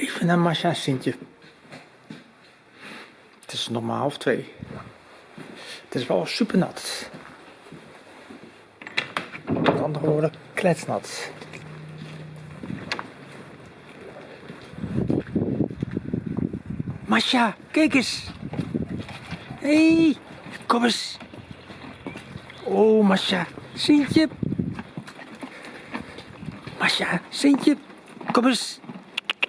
Even naar Masha en Sintje. Het is nog maar half twee. Het is wel super nat. Met andere woorden, kletsnat. Masha, kijk eens. Hé, hey, kom eens. Oh, Masha, Sintje. Masha, Sintje, kom eens.